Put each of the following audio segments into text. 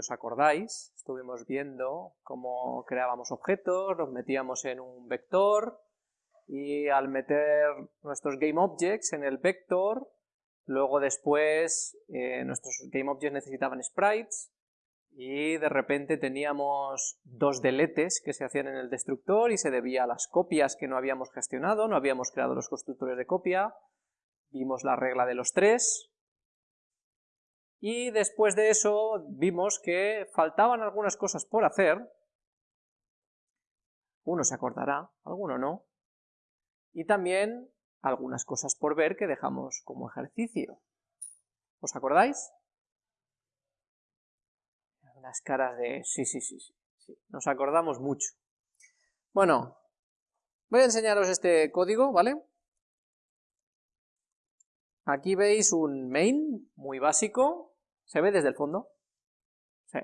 os acordáis, estuvimos viendo cómo creábamos objetos, los metíamos en un vector, y al meter nuestros GameObjects en el vector, luego después eh, nuestros GameObjects necesitaban sprites, y de repente teníamos dos deletes que se hacían en el destructor y se debía a las copias que no habíamos gestionado, no habíamos creado los constructores de copia, vimos la regla de los tres, y después de eso vimos que faltaban algunas cosas por hacer, uno se acordará, alguno no, y también algunas cosas por ver que dejamos como ejercicio. ¿Os acordáis? Las caras de sí, sí, sí, sí, nos acordamos mucho. Bueno, voy a enseñaros este código, ¿vale? Aquí veis un main muy básico, ¿se ve desde el fondo? Sí,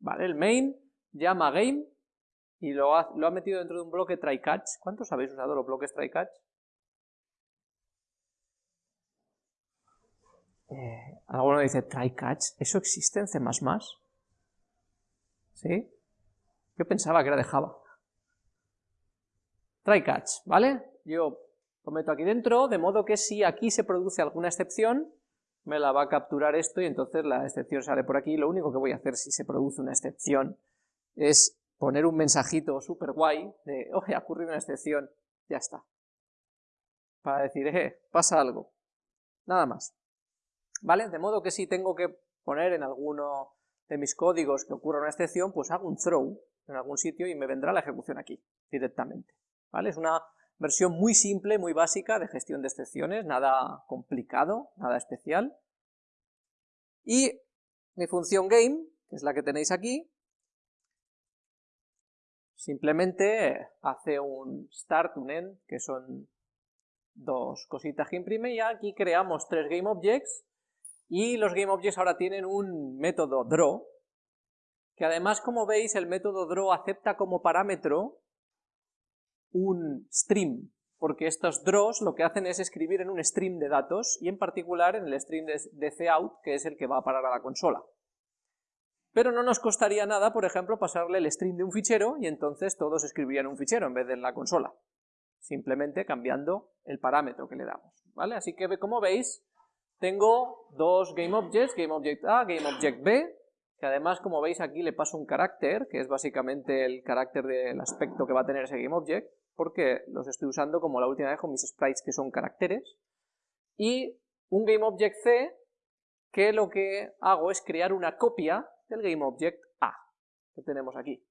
vale, el main llama game y lo ha, metido dentro de un bloque try-catch. ¿Cuántos habéis usado los bloques try-catch? Eh, alguno dice try-catch, ¿eso existe en C++? ¿Sí? Yo pensaba que era de Java. Try-catch, ¿vale? Yo lo meto aquí dentro, de modo que si aquí se produce alguna excepción, me la va a capturar esto y entonces la excepción sale por aquí. Lo único que voy a hacer si se produce una excepción es poner un mensajito súper guay de, oye, ha ocurrido una excepción, ya está. Para decir, eh, pasa algo. Nada más. ¿Vale? De modo que si tengo que poner en alguno de mis códigos que ocurra una excepción, pues hago un throw en algún sitio y me vendrá la ejecución aquí, directamente. ¿Vale? Es una versión muy simple, muy básica de gestión de excepciones, nada complicado, nada especial. Y mi función game, que es la que tenéis aquí, simplemente hace un start, un end, que son dos cositas que imprime, y aquí creamos tres GameObjects, y los GameObjects ahora tienen un método draw, que además, como veis, el método draw acepta como parámetro un stream, porque estos draws lo que hacen es escribir en un stream de datos, y en particular en el stream de cout, que es el que va a parar a la consola. Pero no nos costaría nada, por ejemplo, pasarle el stream de un fichero, y entonces todos escribirían un fichero en vez de en la consola, simplemente cambiando el parámetro que le damos, ¿vale? Así que, como veis, tengo dos GameObjects, GameObject A, GameObject B, que además, como veis aquí, le paso un carácter, que es básicamente el carácter del aspecto que va a tener ese GameObject, porque los estoy usando como la última vez con mis sprites que son caracteres, y un GameObject-C que lo que hago es crear una copia del GameObject A, que tenemos aquí.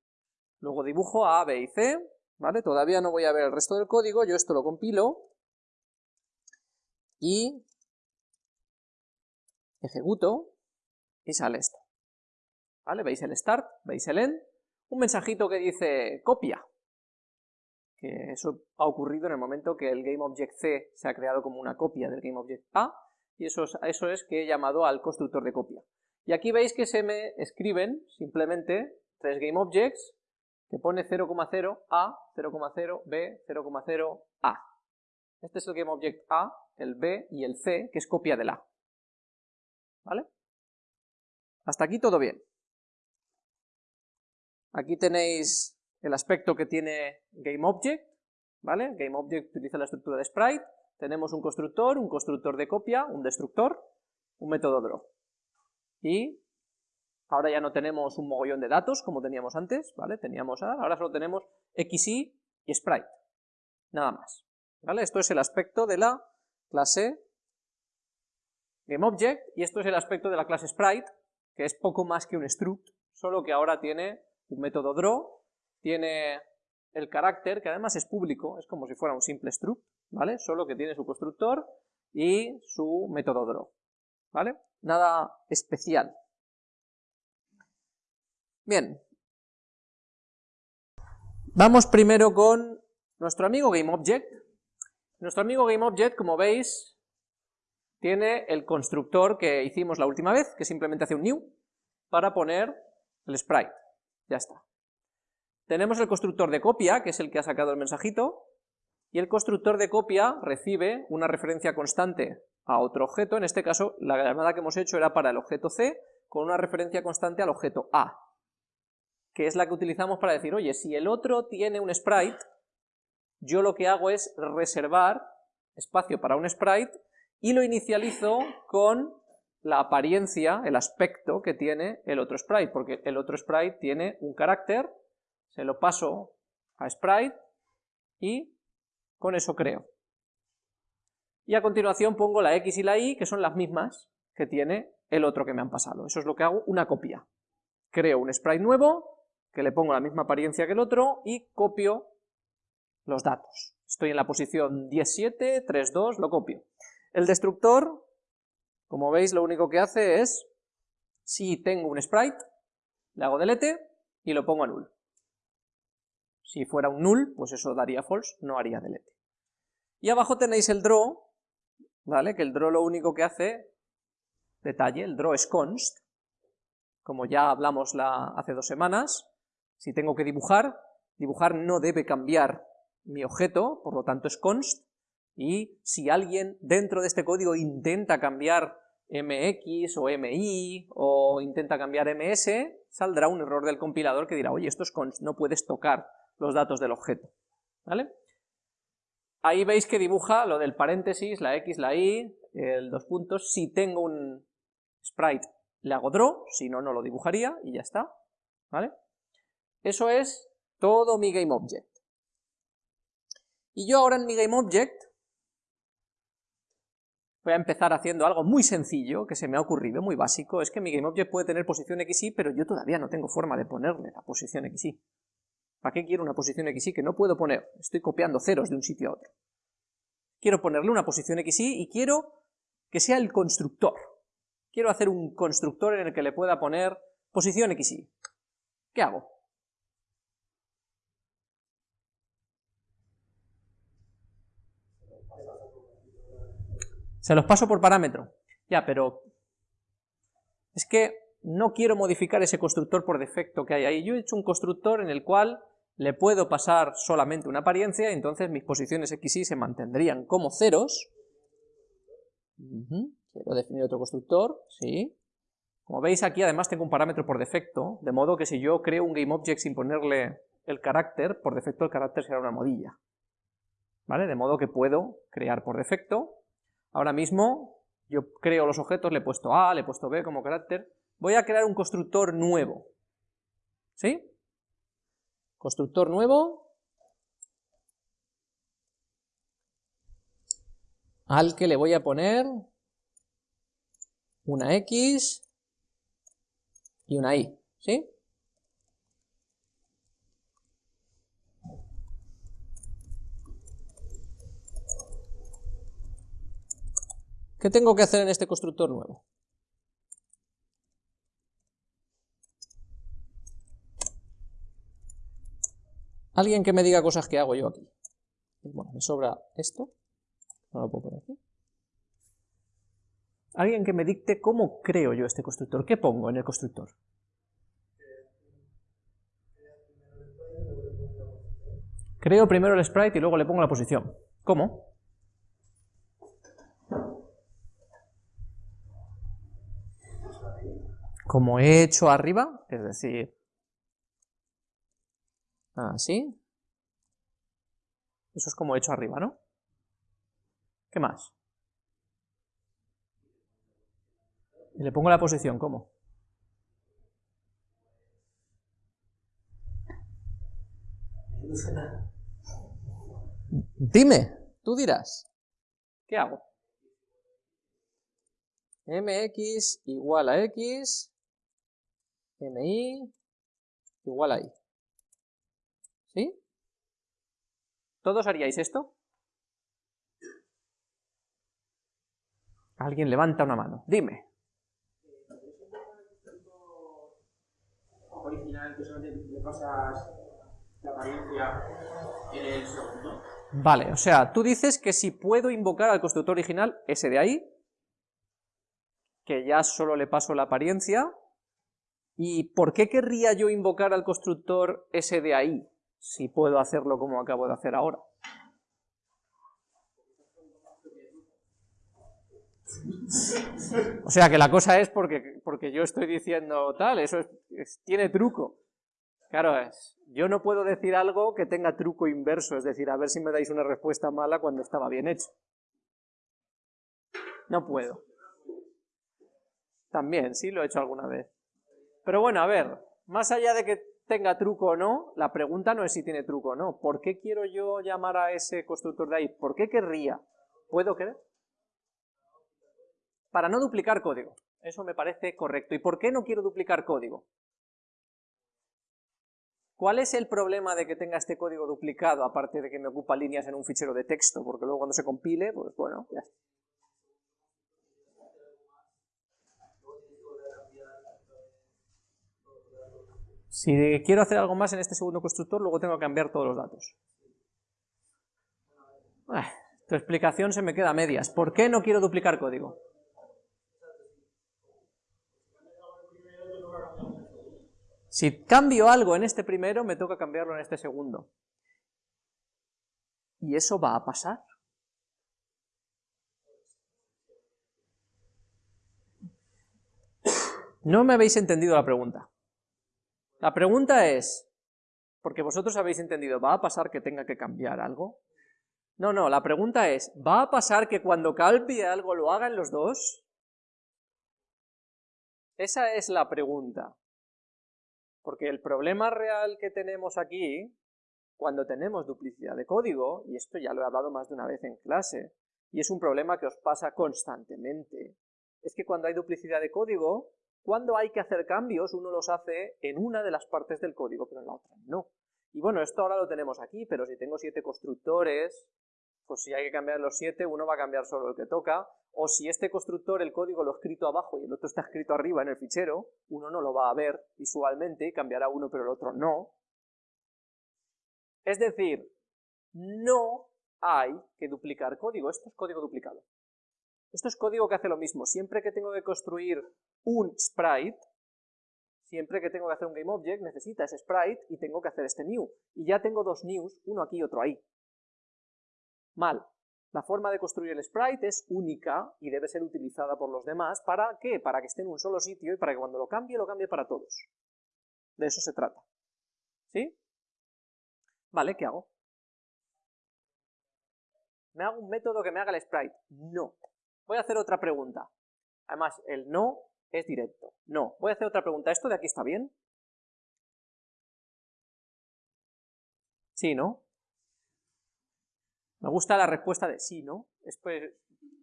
Luego dibujo A, B y C, ¿vale? Todavía no voy a ver el resto del código, yo esto lo compilo, y ejecuto, y sale esto. ¿Vale? Veis el start, veis el end, un mensajito que dice copia, que eso ha ocurrido en el momento que el GameObject-C se ha creado como una copia del GameObject-A, y eso es, eso es que he llamado al constructor de copia. Y aquí veis que se me escriben simplemente tres GameObjects que pone 0,0 A, 0,0 B, 0,0 A. Este es el GameObject A, el B y el C, que es copia del A. ¿Vale? Hasta aquí todo bien. Aquí tenéis el aspecto que tiene GameObject, ¿vale? GameObject utiliza la estructura de sprite, tenemos un constructor, un constructor de copia, un destructor, un método draw. Y ahora ya no tenemos un mogollón de datos como teníamos antes, ¿vale? Teníamos ahora solo tenemos XY y sprite, nada más. ¿Vale? Esto es el aspecto de la clase GameObject y esto es el aspecto de la clase sprite, que es poco más que un struct, solo que ahora tiene un método draw tiene el carácter, que además es público, es como si fuera un simple struct, ¿vale? Solo que tiene su constructor y su método draw, ¿vale? Nada especial. Bien. Vamos primero con nuestro amigo GameObject. Nuestro amigo GameObject, como veis, tiene el constructor que hicimos la última vez, que simplemente hace un new, para poner el sprite. Ya está. Tenemos el constructor de copia, que es el que ha sacado el mensajito, y el constructor de copia recibe una referencia constante a otro objeto, en este caso la llamada que hemos hecho era para el objeto C, con una referencia constante al objeto A, que es la que utilizamos para decir, oye, si el otro tiene un sprite, yo lo que hago es reservar espacio para un sprite y lo inicializo con la apariencia, el aspecto que tiene el otro sprite, porque el otro sprite tiene un carácter, se lo paso a sprite y con eso creo. Y a continuación pongo la x y la y, que son las mismas que tiene el otro que me han pasado. Eso es lo que hago, una copia. Creo un sprite nuevo, que le pongo la misma apariencia que el otro, y copio los datos. Estoy en la posición 17, 3, 2, lo copio. El destructor, como veis, lo único que hace es, si tengo un sprite, le hago delete y lo pongo a null. Si fuera un null, pues eso daría false, no haría delete. Y abajo tenéis el draw, ¿vale? Que el draw lo único que hace, detalle, el draw es const, como ya hablamos la, hace dos semanas, si tengo que dibujar, dibujar no debe cambiar mi objeto, por lo tanto es const, y si alguien dentro de este código intenta cambiar mx o mi o intenta cambiar ms, saldrá un error del compilador que dirá, oye, esto es const, no puedes tocar los datos del objeto. ¿Vale? Ahí veis que dibuja lo del paréntesis, la x, la y, el dos puntos. Si tengo un sprite, le hago draw, si no, no lo dibujaría y ya está. ¿Vale? Eso es todo mi GameObject. Y yo ahora en mi GameObject voy a empezar haciendo algo muy sencillo que se me ha ocurrido, muy básico, es que mi GameObject puede tener posición XY, pero yo todavía no tengo forma de ponerle la posición XY. ¿Para qué quiero una posición XY que no puedo poner? Estoy copiando ceros de un sitio a otro. Quiero ponerle una posición XY y quiero que sea el constructor. Quiero hacer un constructor en el que le pueda poner posición XY. ¿Qué hago? Se los paso por parámetro. Ya, pero es que no quiero modificar ese constructor por defecto que hay ahí. Yo he hecho un constructor en el cual le puedo pasar solamente una apariencia, entonces mis posiciones x y se mantendrían como ceros. Quiero definir otro constructor, sí. Como veis aquí además tengo un parámetro por defecto, de modo que si yo creo un GameObject sin ponerle el carácter, por defecto el carácter será una modilla. ¿Vale? De modo que puedo crear por defecto. Ahora mismo yo creo los objetos, le he puesto A, le he puesto B como carácter. Voy a crear un constructor nuevo. ¿Sí? Constructor nuevo, al que le voy a poner una X y una Y, ¿sí? ¿Qué tengo que hacer en este constructor nuevo? Alguien que me diga cosas que hago yo aquí. Bueno, me sobra esto. No lo puedo poner aquí. Alguien que me dicte cómo creo yo este constructor. ¿Qué pongo en el constructor? Creo primero el sprite y luego le pongo la posición. ¿Cómo? Como he hecho arriba, es decir, Así. Ah, Eso es como he hecho arriba, ¿no? ¿Qué más? Y le pongo la posición, ¿cómo? Dime, tú dirás. ¿Qué hago? mx igual a x, mi igual a y. ¿Sí? ¿Todos haríais esto? Alguien levanta una mano. Dime. Vale, o sea, tú dices que si puedo invocar al constructor original, ese de ahí, que ya solo le paso la apariencia, ¿y por qué querría yo invocar al constructor ese de ahí? Si puedo hacerlo como acabo de hacer ahora. O sea que la cosa es porque, porque yo estoy diciendo tal, eso tiene truco. Claro, es, yo no puedo decir algo que tenga truco inverso, es decir, a ver si me dais una respuesta mala cuando estaba bien hecho. No puedo. También, sí, lo he hecho alguna vez. Pero bueno, a ver, más allá de que tenga truco o no, la pregunta no es si tiene truco o no. ¿Por qué quiero yo llamar a ese constructor de ahí? ¿Por qué querría? ¿Puedo querer? Para no duplicar código. Eso me parece correcto. ¿Y por qué no quiero duplicar código? ¿Cuál es el problema de que tenga este código duplicado, aparte de que me ocupa líneas en un fichero de texto? Porque luego cuando se compile, pues bueno, ya está. Si quiero hacer algo más en este segundo constructor, luego tengo que cambiar todos los datos. Ah, tu explicación se me queda a medias. ¿Por qué no quiero duplicar código? Si cambio algo en este primero, me toca cambiarlo en este segundo. ¿Y eso va a pasar? No me habéis entendido la pregunta. La pregunta es, porque vosotros habéis entendido, ¿va a pasar que tenga que cambiar algo? No, no, la pregunta es, ¿va a pasar que cuando cambie algo lo hagan los dos? Esa es la pregunta. Porque el problema real que tenemos aquí, cuando tenemos duplicidad de código, y esto ya lo he hablado más de una vez en clase, y es un problema que os pasa constantemente, es que cuando hay duplicidad de código, cuando hay que hacer cambios, uno los hace en una de las partes del código, pero en la otra no. Y bueno, esto ahora lo tenemos aquí, pero si tengo siete constructores, pues si hay que cambiar los siete, uno va a cambiar solo el que toca, o si este constructor, el código lo he escrito abajo y el otro está escrito arriba en el fichero, uno no lo va a ver visualmente cambiará uno pero el otro no. Es decir, no hay que duplicar código, esto es código duplicado. Esto es código que hace lo mismo. Siempre que tengo que construir un sprite, siempre que tengo que hacer un GameObject, necesita ese sprite y tengo que hacer este new. Y ya tengo dos news, uno aquí y otro ahí. Mal. La forma de construir el sprite es única y debe ser utilizada por los demás. ¿Para qué? Para que esté en un solo sitio y para que cuando lo cambie, lo cambie para todos. De eso se trata. ¿Sí? Vale, ¿qué hago? ¿Me hago un método que me haga el sprite? No. Voy a hacer otra pregunta. Además, el no es directo. No. Voy a hacer otra pregunta. ¿Esto de aquí está bien? Sí, ¿no? Me gusta la respuesta de sí, ¿no? Después,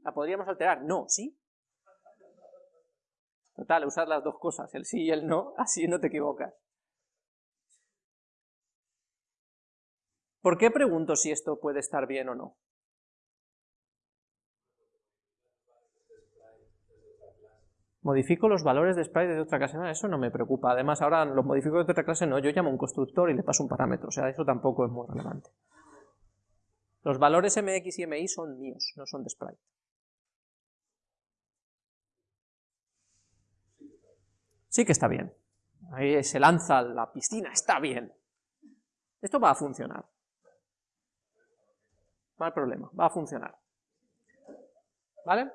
¿la podríamos alterar? No, ¿sí? Total, usar las dos cosas, el sí y el no, así no te equivocas. ¿Por qué pregunto si esto puede estar bien o no? Modifico los valores de sprite de otra clase, eso no me preocupa. Además, ahora los modifico de otra clase, no, yo llamo a un constructor y le paso un parámetro, o sea, eso tampoco es muy relevante. Los valores mx y mi son míos, no son de sprite. Sí que está bien. Ahí se lanza la piscina, está bien. Esto va a funcionar. No hay problema, va a funcionar. ¿Vale?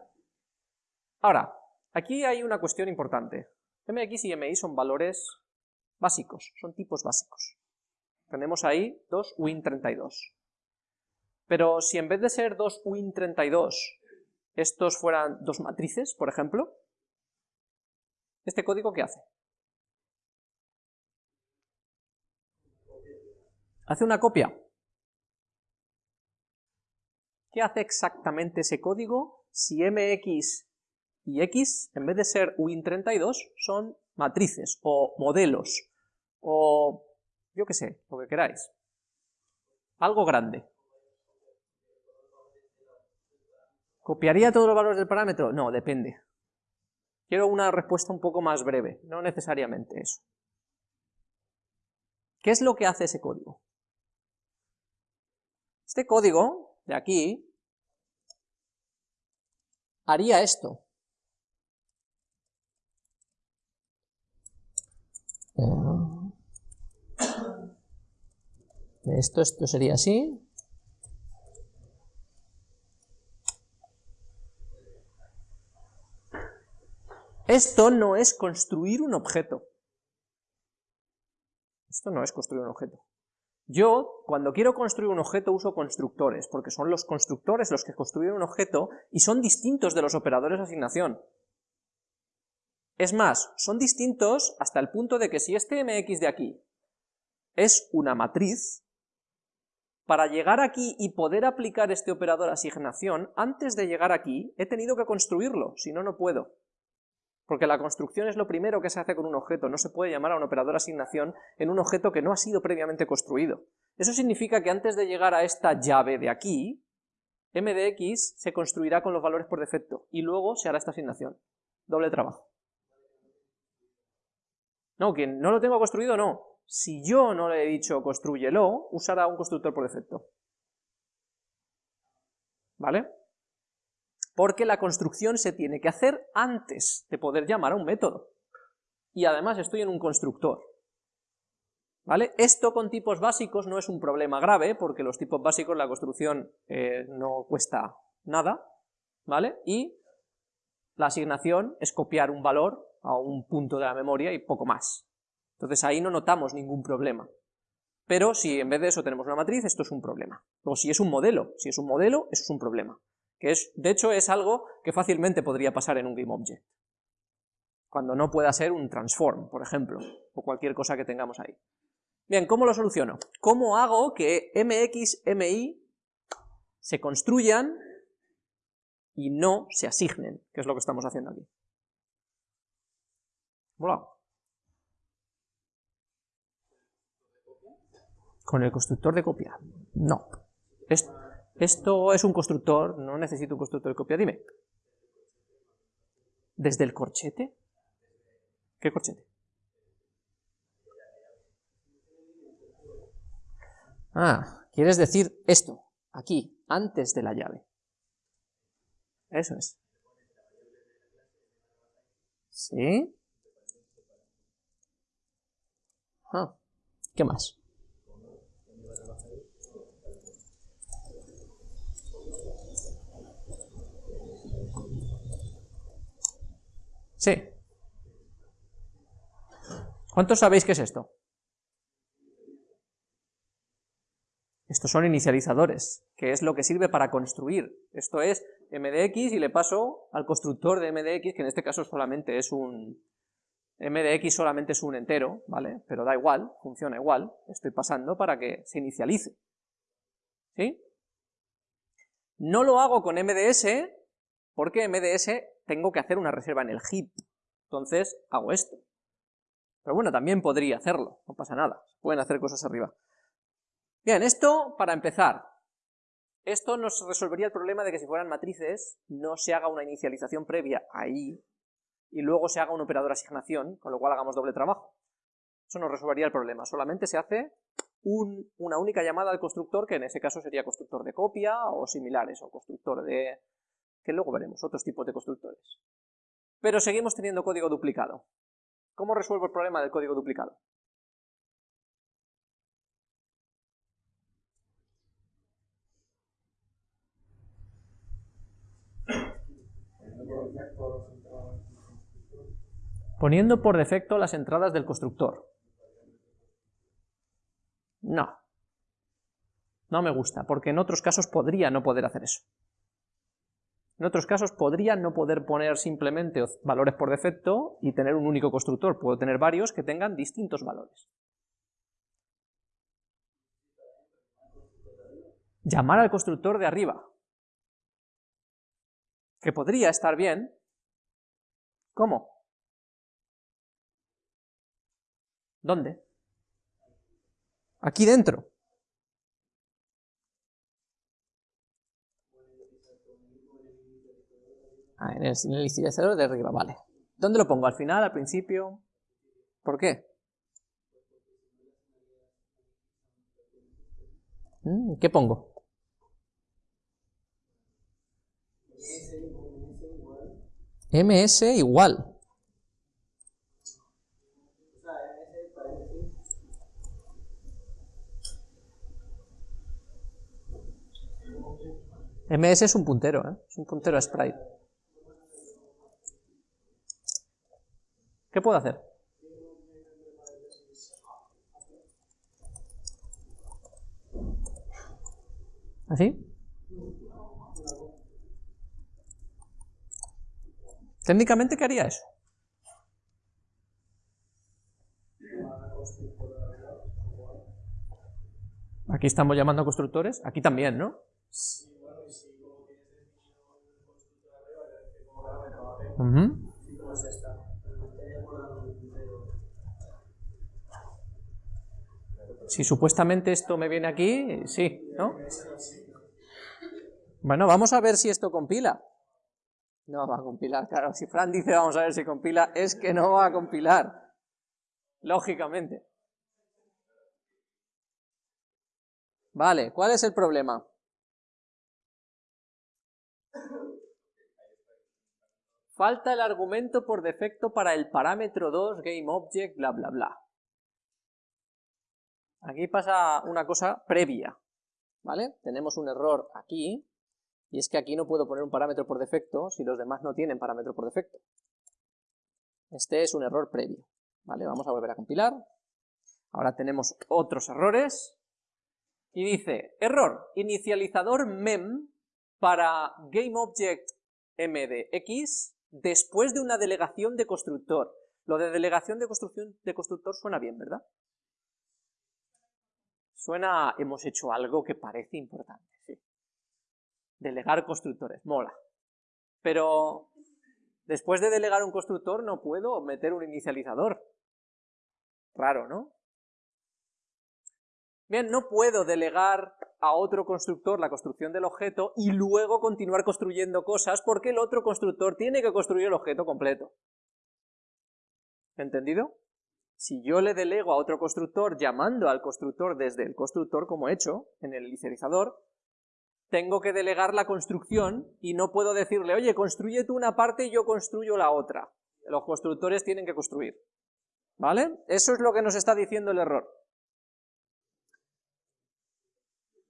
Ahora, Aquí hay una cuestión importante. mx y mi son valores básicos, son tipos básicos. Tenemos ahí dos win32. Pero si en vez de ser dos win32 estos fueran dos matrices, por ejemplo, ¿este código qué hace? Hace una copia. ¿Qué hace exactamente ese código si mx y X, en vez de ser Win32, son matrices o modelos o yo qué sé, lo que queráis. Algo grande. ¿Copiaría todos los valores del parámetro? No, depende. Quiero una respuesta un poco más breve, no necesariamente eso. ¿Qué es lo que hace ese código? Este código de aquí haría esto. Esto, esto sería así. Esto no es construir un objeto. Esto no es construir un objeto. Yo, cuando quiero construir un objeto, uso constructores, porque son los constructores los que construyen un objeto y son distintos de los operadores de asignación. Es más, son distintos hasta el punto de que si este mx de aquí es una matriz, para llegar aquí y poder aplicar este operador asignación, antes de llegar aquí, he tenido que construirlo, si no, no puedo. Porque la construcción es lo primero que se hace con un objeto, no se puede llamar a un operador asignación en un objeto que no ha sido previamente construido. Eso significa que antes de llegar a esta llave de aquí, m de x se construirá con los valores por defecto, y luego se hará esta asignación. Doble trabajo. No, quien no lo tengo construido, no. Si yo no le he dicho construyelo, usará un constructor por defecto. ¿Vale? Porque la construcción se tiene que hacer antes de poder llamar a un método. Y además estoy en un constructor. ¿Vale? Esto con tipos básicos no es un problema grave, porque los tipos básicos la construcción eh, no cuesta nada, ¿vale? Y la asignación es copiar un valor a un punto de la memoria y poco más. Entonces ahí no notamos ningún problema. Pero si en vez de eso tenemos una matriz, esto es un problema. O si es un modelo, si es un modelo, eso es un problema. Que es, de hecho es algo que fácilmente podría pasar en un GameObject. Cuando no pueda ser un transform, por ejemplo, o cualquier cosa que tengamos ahí. Bien, ¿cómo lo soluciono? ¿Cómo hago que mx, mi se construyan y no se asignen? Que es lo que estamos haciendo aquí. ¿Con el constructor de copia? No. Esto es un constructor, no necesito un constructor de copia. Dime. ¿Desde el corchete? ¿Qué corchete? Ah, quieres decir esto, aquí, antes de la llave. Eso es. ¿Sí? Ah, ¿Qué más? Sí. ¿Cuántos sabéis qué es esto? Estos son inicializadores, que es lo que sirve para construir. Esto es mdx y le paso al constructor de mdx, que en este caso solamente es un, m de x solamente es un entero, ¿vale? Pero da igual, funciona igual, estoy pasando para que se inicialice. ¿Sí? No lo hago con mds, porque mds tengo que hacer una reserva en el heap, entonces hago esto. Pero bueno, también podría hacerlo, no pasa nada, pueden hacer cosas arriba. Bien, esto para empezar. Esto nos resolvería el problema de que si fueran matrices, no se haga una inicialización previa ahí, y luego se haga un operador asignación, con lo cual hagamos doble trabajo. Eso nos resolvería el problema, solamente se hace una única llamada al constructor, que en ese caso sería constructor de copia o similares, o constructor de... que luego veremos, otros tipos de constructores. Pero seguimos teniendo código duplicado. ¿Cómo resuelvo el problema del código duplicado? Poniendo por defecto las entradas del constructor. No. No me gusta, porque en otros casos podría no poder hacer eso. En otros casos podría no poder poner simplemente valores por defecto y tener un único constructor. Puedo tener varios que tengan distintos valores. Llamar al constructor de arriba. Que podría estar bien. ¿Cómo? ¿Dónde? Aquí dentro. Ah, en el, inicializador de arriba, vale. ¿Dónde lo pongo? ¿Al final? ¿Al principio? ¿Por qué? Mm, ¿Qué pongo? ms igual. Ms es un puntero, ¿eh? es un puntero a sprite. ¿Qué puedo hacer? ¿Así? Técnicamente, ¿qué haría eso? Aquí estamos llamando a constructores, aquí también, ¿no? Si supuestamente esto me viene aquí, sí, ¿no? Bueno, vamos a ver si esto compila. No va a compilar, claro. Si Fran dice vamos a ver si compila, es que no va a compilar. Lógicamente. Vale, ¿cuál es el problema? Falta el argumento por defecto para el parámetro 2, GameObject, bla bla bla. Aquí pasa una cosa previa, ¿vale? Tenemos un error aquí, y es que aquí no puedo poner un parámetro por defecto si los demás no tienen parámetro por defecto. Este es un error previo, ¿vale? Vamos a volver a compilar. Ahora tenemos otros errores, y dice, error, inicializador mem para GameObject MDX después de una delegación de constructor. Lo de delegación de construcción de constructor suena bien, ¿verdad? Suena, hemos hecho algo que parece importante, sí. Delegar constructores, mola. Pero después de delegar un constructor no puedo meter un inicializador. Raro, ¿no? Bien, no puedo delegar a otro constructor la construcción del objeto y luego continuar construyendo cosas porque el otro constructor tiene que construir el objeto completo. ¿Entendido? Si yo le delego a otro constructor llamando al constructor desde el constructor como he hecho en el inicializador, tengo que delegar la construcción y no puedo decirle, oye, construye tú una parte y yo construyo la otra. Los constructores tienen que construir. ¿Vale? Eso es lo que nos está diciendo el error.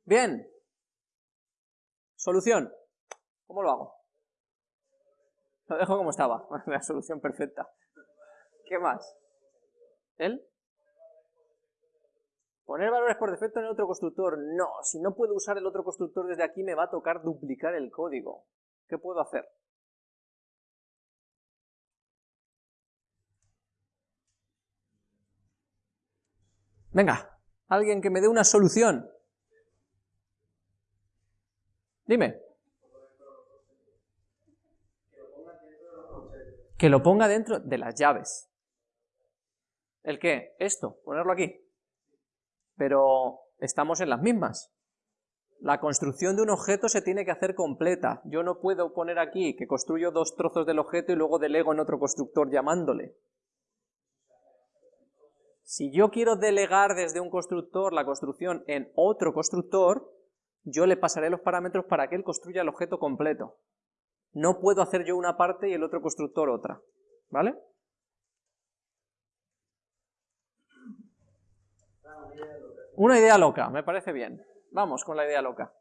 Bien. Solución. ¿Cómo lo hago? Lo dejo como estaba. La solución perfecta. ¿Qué más? ¿El? Poner valores por defecto en el otro constructor. No, si no puedo usar el otro constructor desde aquí me va a tocar duplicar el código. ¿Qué puedo hacer? Venga, alguien que me dé una solución. Dime. Que lo ponga dentro de las llaves. ¿El qué? Esto, ponerlo aquí. Pero estamos en las mismas. La construcción de un objeto se tiene que hacer completa. Yo no puedo poner aquí que construyo dos trozos del objeto y luego delego en otro constructor llamándole. Si yo quiero delegar desde un constructor la construcción en otro constructor, yo le pasaré los parámetros para que él construya el objeto completo. No puedo hacer yo una parte y el otro constructor otra, ¿vale? Una idea loca, me parece bien. Vamos con la idea loca.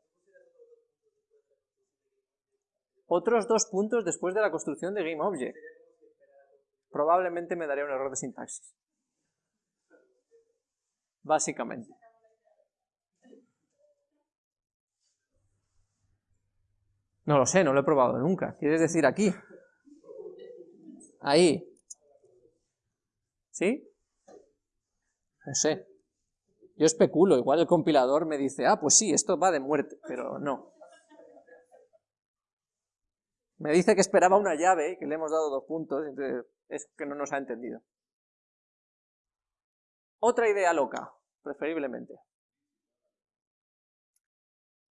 Otros dos puntos después de la construcción de GameObject. Probablemente me daría un error de sintaxis. Básicamente. No lo sé, no lo he probado nunca. ¿Quieres decir aquí? Ahí. ¿Sí? No sé. Yo especulo, igual el compilador me dice, ah, pues sí, esto va de muerte, pero no. Me dice que esperaba una llave, que le hemos dado dos puntos, entonces es que no nos ha entendido. Otra idea loca, preferiblemente.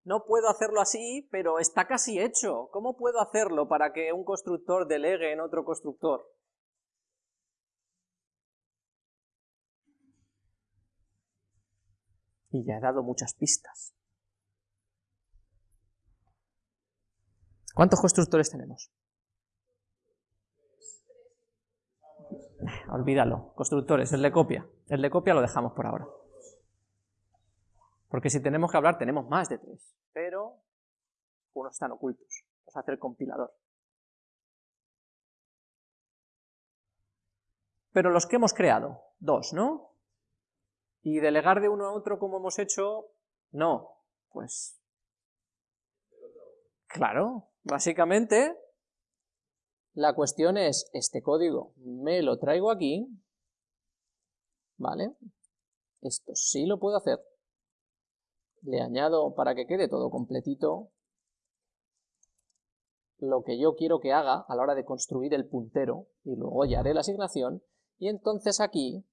No puedo hacerlo así, pero está casi hecho. ¿Cómo puedo hacerlo para que un constructor delegue en otro constructor? Y ya he dado muchas pistas. ¿Cuántos constructores tenemos? Olvídalo. Constructores, el de copia. El de copia lo dejamos por ahora. Porque si tenemos que hablar, tenemos más de tres, pero unos están ocultos. Vamos a hacer compilador. pero los que hemos creado, dos, ¿no? Y delegar de uno a otro como hemos hecho, no, pues... Claro, básicamente la cuestión es, este código me lo traigo aquí, ¿vale? Esto sí lo puedo hacer. Le añado para que quede todo completito lo que yo quiero que haga a la hora de construir el puntero y luego ya haré la asignación y entonces aquí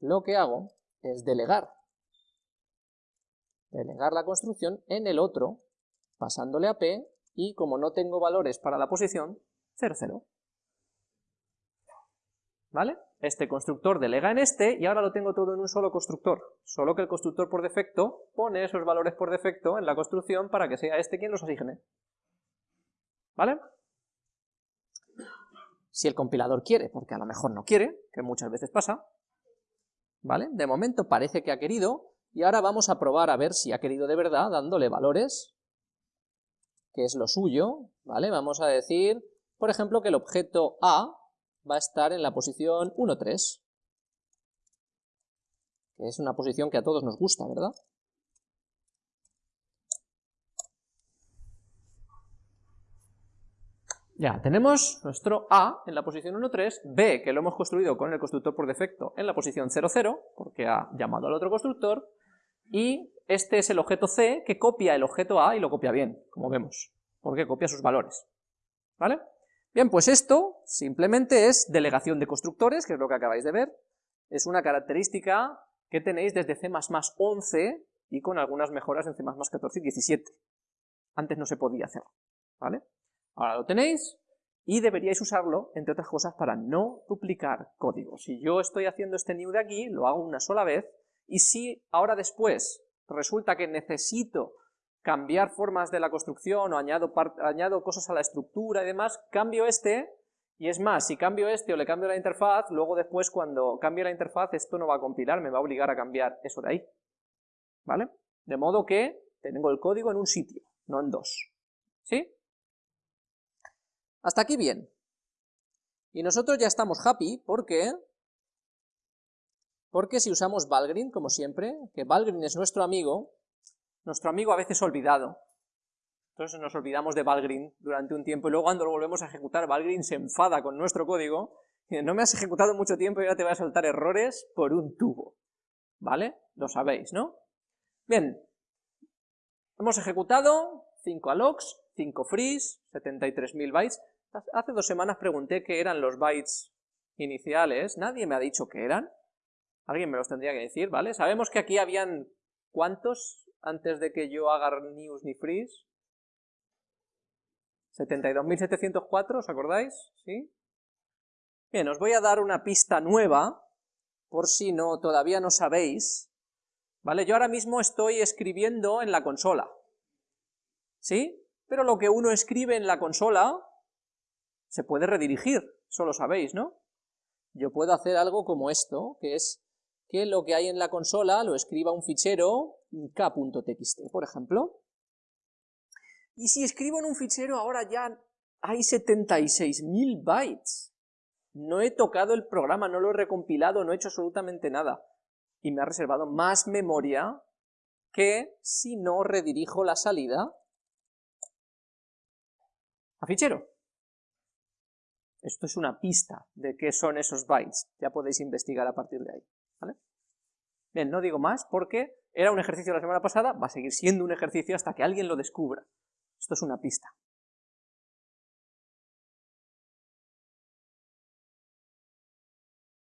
lo que hago es delegar. Delegar la construcción en el otro, pasándole a P, y como no tengo valores para la posición, 0, 0. ¿Vale? Este constructor delega en este, y ahora lo tengo todo en un solo constructor, solo que el constructor por defecto pone esos valores por defecto en la construcción para que sea este quien los asigne. ¿Vale? si el compilador quiere, porque a lo mejor no quiere, que muchas veces pasa, ¿vale? De momento parece que ha querido, y ahora vamos a probar a ver si ha querido de verdad, dándole valores, que es lo suyo, ¿vale? Vamos a decir, por ejemplo, que el objeto A va a estar en la posición 1, 3, que es una posición que a todos nos gusta, ¿verdad? Ya, tenemos nuestro A en la posición 1.3, B, que lo hemos construido con el constructor por defecto en la posición 0.0, porque ha llamado al otro constructor, y este es el objeto C, que copia el objeto A y lo copia bien, como vemos, porque copia sus valores. ¿Vale? Bien, pues esto simplemente es delegación de constructores, que es lo que acabáis de ver, es una característica que tenéis desde C++ 11 y con algunas mejoras en C++ 14 y 17. Antes no se podía hacer, ¿vale? Ahora lo tenéis y deberíais usarlo, entre otras cosas, para no duplicar código. Si yo estoy haciendo este new de aquí, lo hago una sola vez, y si ahora después resulta que necesito cambiar formas de la construcción o añado, añado cosas a la estructura y demás, cambio este, y es más, si cambio este o le cambio la interfaz, luego después cuando cambie la interfaz esto no va a compilar, me va a obligar a cambiar eso de ahí. ¿Vale? De modo que tengo el código en un sitio, no en dos. ¿Sí? Hasta aquí bien. Y nosotros ya estamos happy porque... Porque si usamos Valgrind, como siempre, que Valgrind es nuestro amigo, nuestro amigo a veces olvidado, entonces nos olvidamos de Valgrind durante un tiempo y luego cuando lo volvemos a ejecutar, Valgrind se enfada con nuestro código no me has ejecutado mucho tiempo y ahora te voy a soltar errores por un tubo. ¿Vale? Lo sabéis, ¿no? Bien, hemos ejecutado 5 allocs, 5 frees, 73.000 bytes. Hace dos semanas pregunté qué eran los bytes iniciales, nadie me ha dicho qué eran. Alguien me los tendría que decir, ¿vale? Sabemos que aquí habían, ¿cuántos antes de que yo haga news ni freeze? 72.704, ¿os acordáis? ¿Sí? Bien, os voy a dar una pista nueva, por si no todavía no sabéis, ¿vale? Yo ahora mismo estoy escribiendo en la consola, ¿sí? Pero lo que uno escribe en la consola se puede redirigir, eso lo sabéis, ¿no? Yo puedo hacer algo como esto, que es que lo que hay en la consola lo escriba un fichero k.txt, por ejemplo. Y si escribo en un fichero ahora ya hay 76.000 bytes. No he tocado el programa, no lo he recompilado, no he hecho absolutamente nada. Y me ha reservado más memoria que si no redirijo la salida a fichero. Esto es una pista de qué son esos bytes, ya podéis investigar a partir de ahí. Bien, no digo más porque era un ejercicio la semana pasada, va a seguir siendo un ejercicio hasta que alguien lo descubra. Esto es una pista.